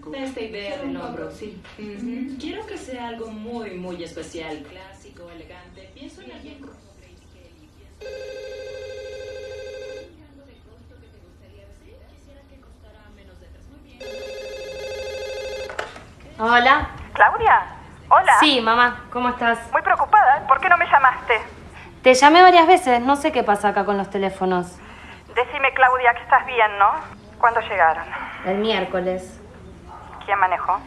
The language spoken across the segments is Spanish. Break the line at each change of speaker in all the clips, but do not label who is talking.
gusta esta idea del hombro, sí. Quiero que sea algo muy, muy especial, clásico, elegante. Pienso en alguien como Grace Kelly. Pienso algo de costo que te gustaría decir. Quisiera que costara menos de tres. Muy bien.
Hola.
Claudia, hola.
Sí, mamá, ¿cómo estás?
Muy preocupada, ¿por qué no me llamaste?
Te llamé varias veces, no sé qué pasa acá con los teléfonos.
Decime, Claudia, que estás bien, ¿no? ¿Cuándo llegaron?
El miércoles.
¿Quién manejó?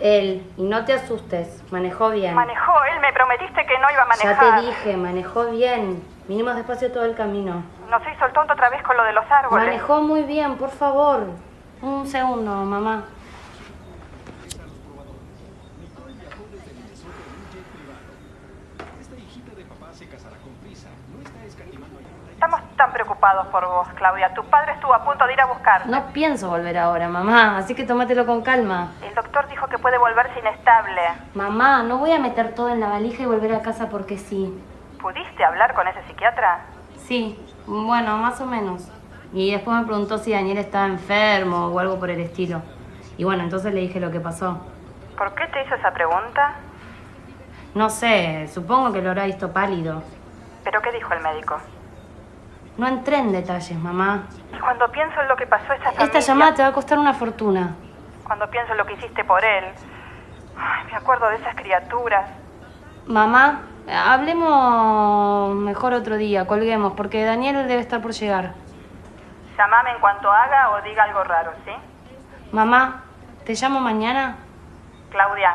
Él, y no te asustes, manejó bien.
Manejó, él me prometiste que no iba a
Ya
manejar.
te dije, manejó bien. Vinimos despacio todo el camino.
Nos hizo el tonto otra vez con lo de los árboles.
Manejó muy bien, por favor. Un segundo, mamá.
Estamos tan preocupados por vos, Claudia. Tu padre estuvo a punto de ir a buscarte.
No pienso volver ahora, mamá, así que tómatelo con calma.
El doctor dijo que puede volverse inestable.
Mamá, no voy a meter todo en la valija y volver a casa porque sí.
¿Pudiste hablar con ese psiquiatra?
Sí, bueno, más o menos. Y después me preguntó si Daniel estaba enfermo o algo por el estilo. Y bueno, entonces le dije lo que pasó.
¿Por qué te hizo esa pregunta?
No sé, supongo que lo habrá visto pálido.
¿Pero qué dijo el médico?
No entré en detalles, mamá.
Y cuando pienso en lo que pasó a esa familia...
Esta llamada te va a costar una fortuna.
Cuando pienso en lo que hiciste por él... Ay, me acuerdo de esas criaturas.
Mamá, hablemos mejor otro día, colguemos, porque Daniel debe estar por llegar.
Llámame en cuanto haga o diga algo raro, ¿sí?
Mamá, ¿te llamo mañana?
Claudia,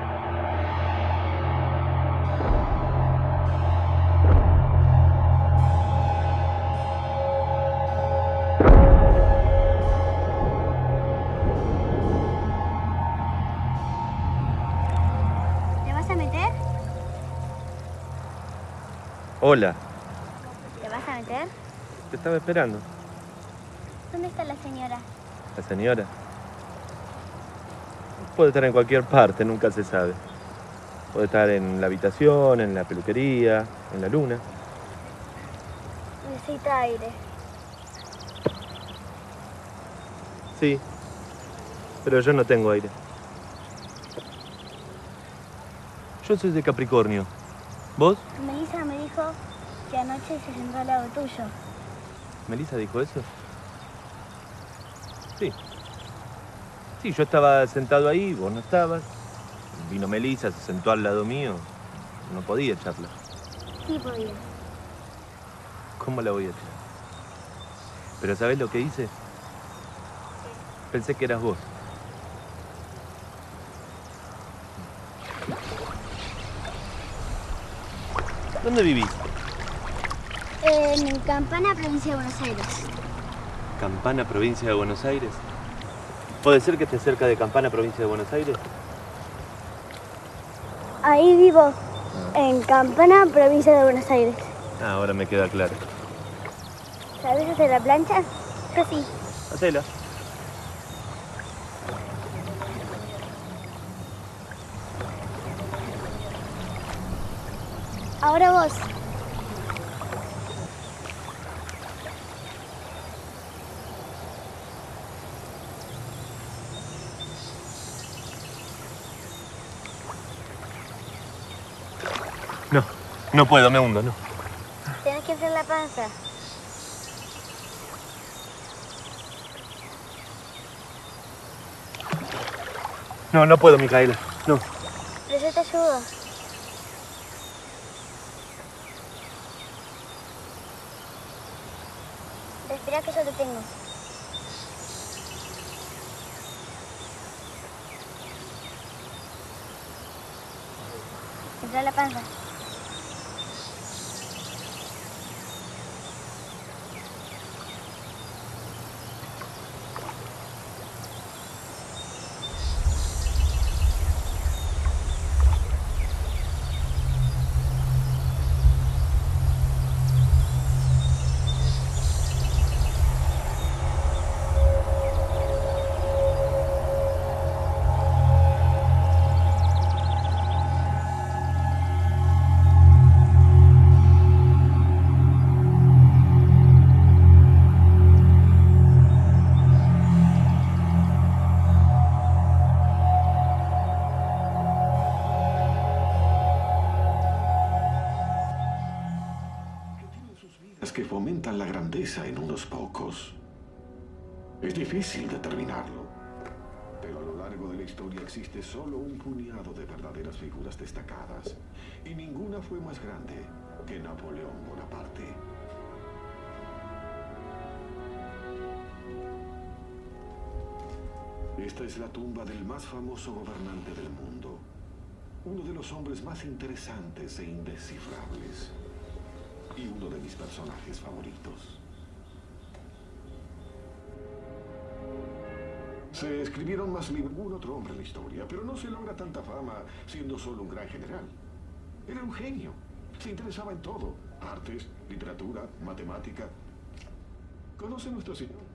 Hola,
¿Te vas a meter?
te estaba esperando.
¿Dónde está la señora?
La señora. Puede estar en cualquier parte, nunca se sabe. Puede estar en la habitación, en la peluquería, en la luna.
Necesita aire.
Sí, pero yo no tengo aire. Yo soy de Capricornio. ¿Vos?
Melissa me dijo que anoche se sentó al lado tuyo.
¿Melissa dijo eso? Sí. Sí, yo estaba sentado ahí, vos no estabas. Vino Melissa, se sentó al lado mío. No podía echarla.
Sí podía.
¿Cómo la voy a echar? Pero ¿sabés lo que hice? Pensé que eras vos. ¿Dónde vivís?
En Campana, provincia de Buenos Aires.
Campana, provincia de Buenos Aires. ¿Puede ser que esté cerca de Campana, provincia de Buenos Aires?
Ahí vivo. En Campana, provincia de Buenos Aires.
Ah, ahora me queda claro.
¿Sabes hacer la plancha? Yo sí.
Hacela.
Ahora vos.
No, no puedo, me hundo, no.
Tenés que hacer la panza.
No, no puedo, Micaela. No.
Pero yo te ayudo. Respira que yo te tengo. Entra la panza.
Que fomentan la grandeza en unos pocos. Es difícil determinarlo, pero a lo largo de la historia existe solo un puñado de verdaderas figuras destacadas, y ninguna fue más grande que Napoleón Bonaparte. Esta es la tumba del más famoso gobernante del mundo, uno de los hombres más interesantes e indescifrables, y uno de mis personajes favoritos. Se escribieron más libros ningún otro hombre en la historia, pero no se logra tanta fama siendo solo un gran general. Era un genio. Se interesaba en todo. Artes, literatura, matemática. ¿Conoce nuestro señor?